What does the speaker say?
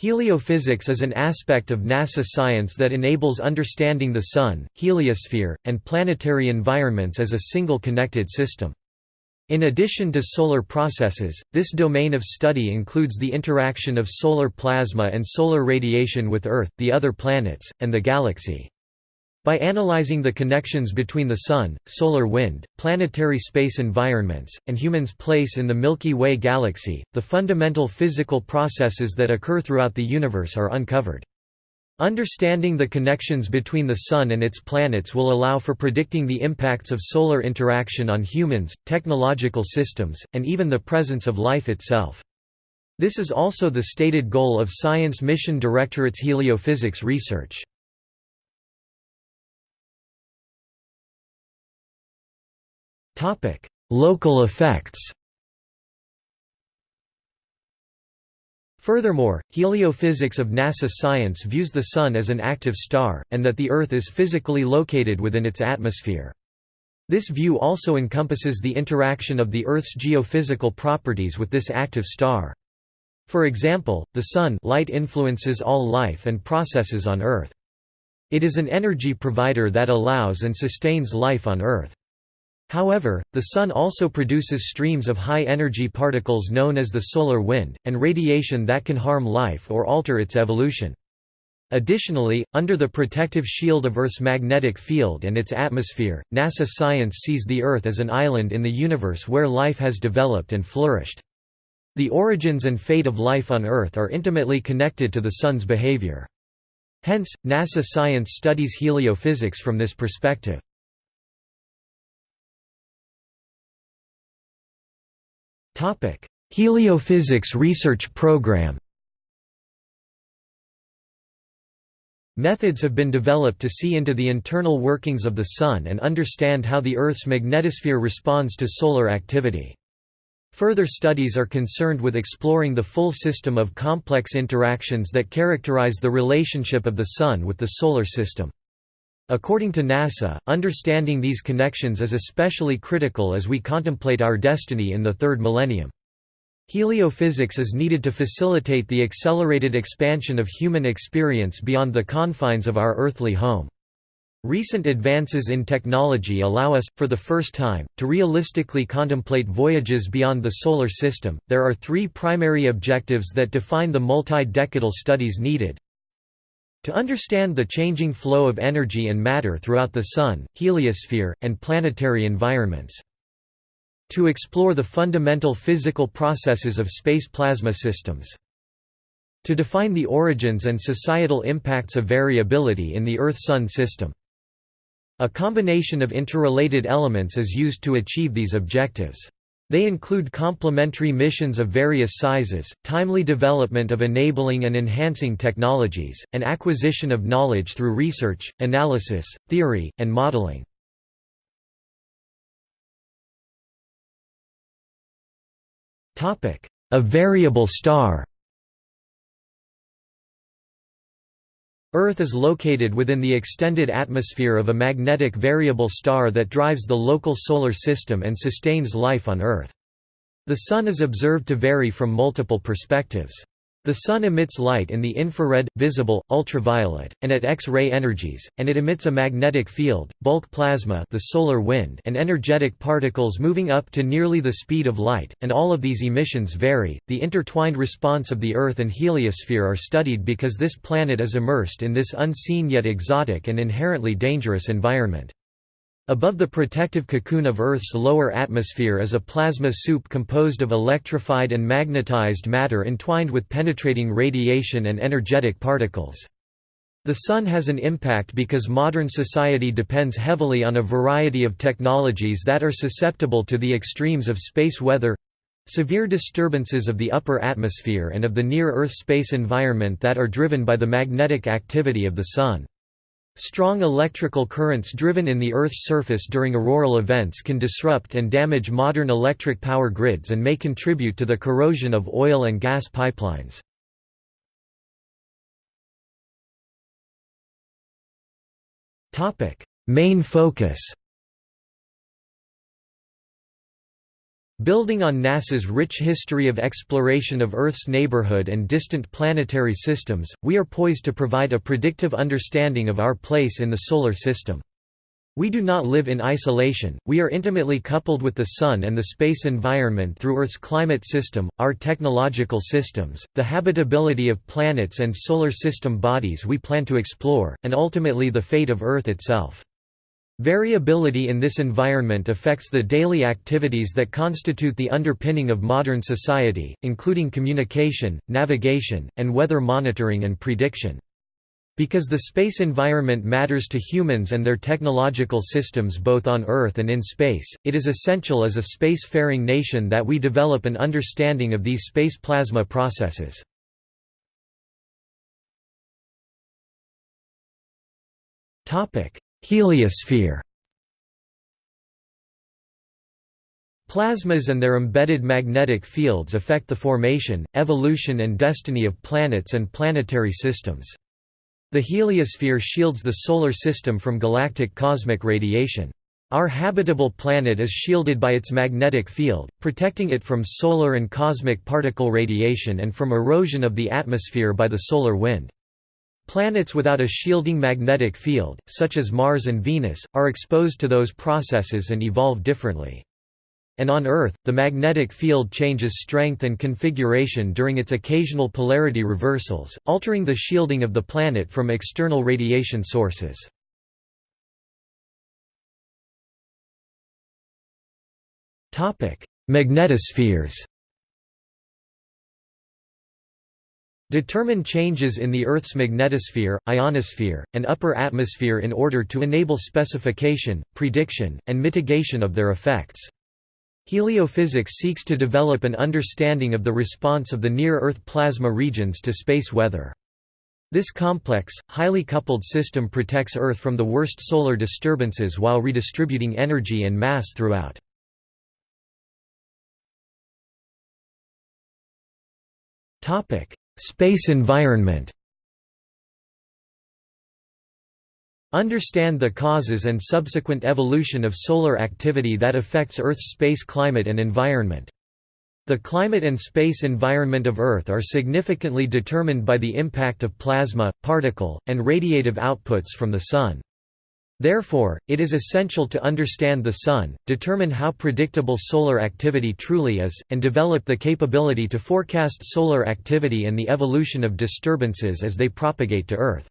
Heliophysics is an aspect of NASA science that enables understanding the Sun, heliosphere, and planetary environments as a single connected system. In addition to solar processes, this domain of study includes the interaction of solar plasma and solar radiation with Earth, the other planets, and the galaxy. By analyzing the connections between the Sun, solar wind, planetary space environments, and humans' place in the Milky Way galaxy, the fundamental physical processes that occur throughout the universe are uncovered. Understanding the connections between the Sun and its planets will allow for predicting the impacts of solar interaction on humans, technological systems, and even the presence of life itself. This is also the stated goal of Science Mission Directorate's heliophysics research. Local effects Furthermore, heliophysics of NASA science views the Sun as an active star, and that the Earth is physically located within its atmosphere. This view also encompasses the interaction of the Earth's geophysical properties with this active star. For example, the Sun light influences all life and processes on Earth. It is an energy provider that allows and sustains life on Earth. However, the Sun also produces streams of high-energy particles known as the solar wind, and radiation that can harm life or alter its evolution. Additionally, under the protective shield of Earth's magnetic field and its atmosphere, NASA science sees the Earth as an island in the universe where life has developed and flourished. The origins and fate of life on Earth are intimately connected to the Sun's behavior. Hence, NASA science studies heliophysics from this perspective. Heliophysics Research Program Methods have been developed to see into the internal workings of the Sun and understand how the Earth's magnetosphere responds to solar activity. Further studies are concerned with exploring the full system of complex interactions that characterize the relationship of the Sun with the Solar System. According to NASA, understanding these connections is especially critical as we contemplate our destiny in the third millennium. Heliophysics is needed to facilitate the accelerated expansion of human experience beyond the confines of our earthly home. Recent advances in technology allow us, for the first time, to realistically contemplate voyages beyond the Solar System. There are three primary objectives that define the multi decadal studies needed to understand the changing flow of energy and matter throughout the Sun, heliosphere, and planetary environments. To explore the fundamental physical processes of space plasma systems. To define the origins and societal impacts of variability in the Earth–Sun system. A combination of interrelated elements is used to achieve these objectives. They include complementary missions of various sizes, timely development of enabling and enhancing technologies, and acquisition of knowledge through research, analysis, theory, and modeling. A variable star Earth is located within the extended atmosphere of a magnetic variable star that drives the local solar system and sustains life on Earth. The Sun is observed to vary from multiple perspectives. The Sun emits light in the infrared, visible, ultraviolet, and at X-ray energies, and it emits a magnetic field, bulk plasma the solar wind and energetic particles moving up to nearly the speed of light, and all of these emissions vary. The intertwined response of the Earth and heliosphere are studied because this planet is immersed in this unseen yet exotic and inherently dangerous environment. Above the protective cocoon of Earth's lower atmosphere is a plasma soup composed of electrified and magnetized matter entwined with penetrating radiation and energetic particles. The Sun has an impact because modern society depends heavily on a variety of technologies that are susceptible to the extremes of space weather—severe disturbances of the upper atmosphere and of the near-Earth space environment that are driven by the magnetic activity of the Sun. Strong electrical currents driven in the Earth's surface during auroral events can disrupt and damage modern electric power grids and may contribute to the corrosion of oil and gas pipelines. Main focus Building on NASA's rich history of exploration of Earth's neighborhood and distant planetary systems, we are poised to provide a predictive understanding of our place in the Solar System. We do not live in isolation, we are intimately coupled with the Sun and the space environment through Earth's climate system, our technological systems, the habitability of planets and Solar System bodies we plan to explore, and ultimately the fate of Earth itself. Variability in this environment affects the daily activities that constitute the underpinning of modern society, including communication, navigation, and weather monitoring and prediction. Because the space environment matters to humans and their technological systems both on Earth and in space, it is essential as a spacefaring nation that we develop an understanding of these space plasma processes. Topic: Heliosphere Plasmas and their embedded magnetic fields affect the formation, evolution and destiny of planets and planetary systems. The heliosphere shields the Solar System from galactic cosmic radiation. Our habitable planet is shielded by its magnetic field, protecting it from solar and cosmic particle radiation and from erosion of the atmosphere by the solar wind. Planets without a shielding magnetic field, such as Mars and Venus, are exposed to those processes and evolve differently. And on Earth, the magnetic field changes strength and configuration during its occasional polarity reversals, altering the shielding of the planet from external radiation sources. Magnetospheres Determine changes in the Earth's magnetosphere, ionosphere, and upper atmosphere in order to enable specification, prediction, and mitigation of their effects. Heliophysics seeks to develop an understanding of the response of the near-Earth plasma regions to space weather. This complex, highly coupled system protects Earth from the worst solar disturbances while redistributing energy and mass throughout. Topic: Space environment Understand the causes and subsequent evolution of solar activity that affects Earth's space climate and environment. The climate and space environment of Earth are significantly determined by the impact of plasma, particle, and radiative outputs from the Sun. Therefore, it is essential to understand the Sun, determine how predictable solar activity truly is, and develop the capability to forecast solar activity and the evolution of disturbances as they propagate to Earth.